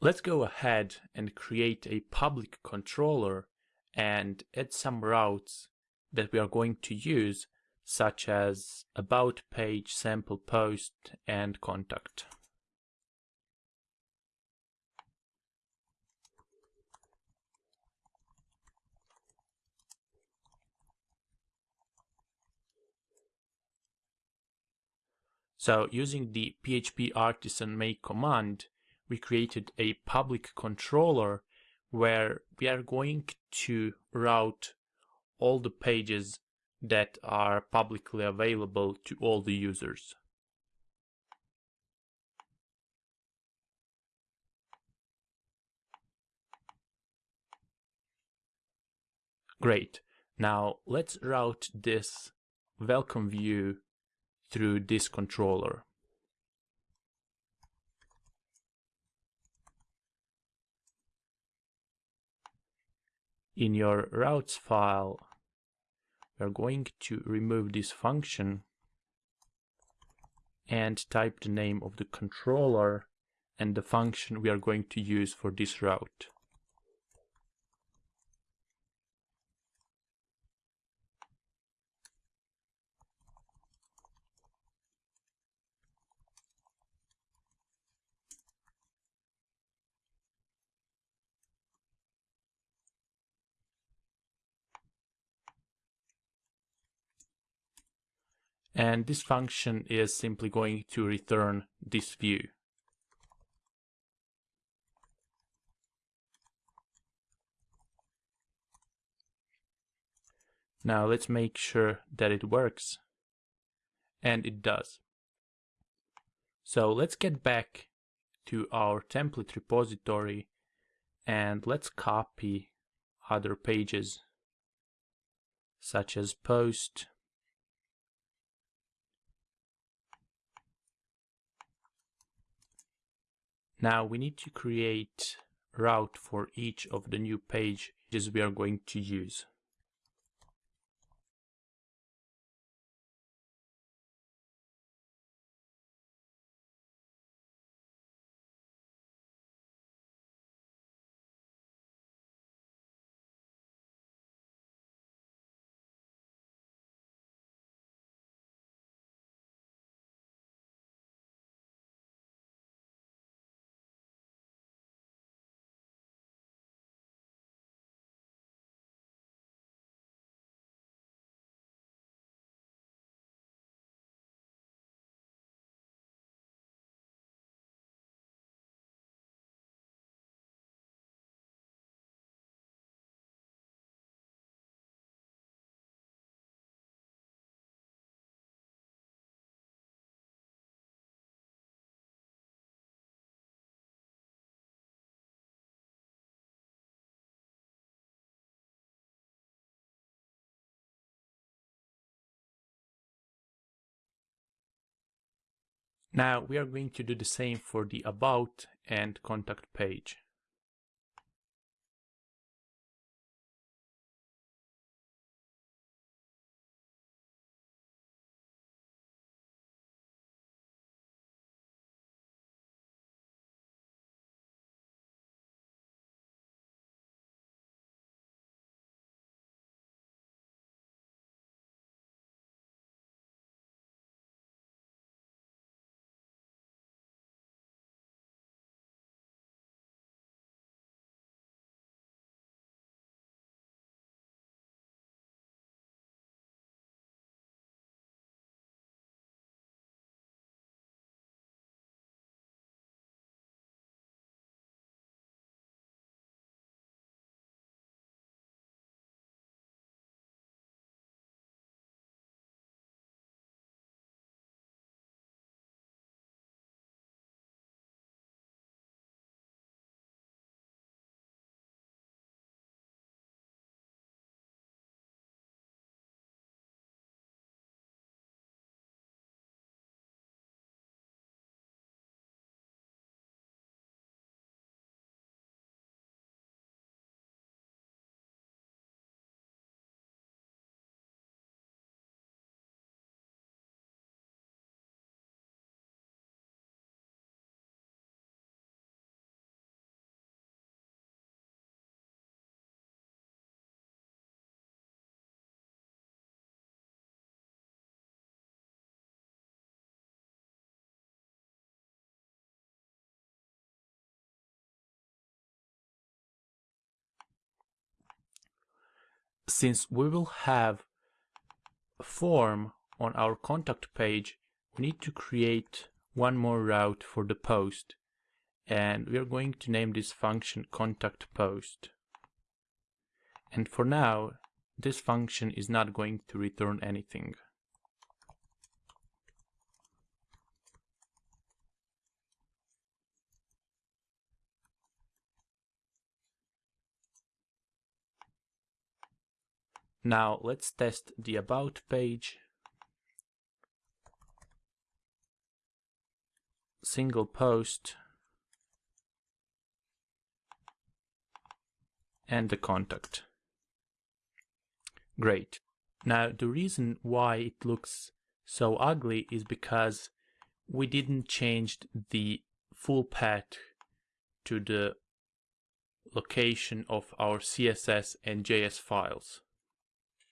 Let's go ahead and create a public controller and add some routes that we are going to use such as about page, sample post and contact. So using the PHP artisan make command, we created a public controller where we are going to route all the pages that are publicly available to all the users. Great. Now let's route this welcome view through this controller. In your routes file, we're going to remove this function and type the name of the controller and the function we are going to use for this route. And this function is simply going to return this view. Now let's make sure that it works. And it does. So let's get back to our template repository and let's copy other pages such as post, Now we need to create route for each of the new pages we are going to use. Now we are going to do the same for the about and contact page. Since we will have a form on our contact page, we need to create one more route for the post. And we are going to name this function contact post. And for now, this function is not going to return anything. Now let's test the about page. Single post. And the contact. Great. Now the reason why it looks so ugly is because we didn't change the full path to the location of our CSS and JS files.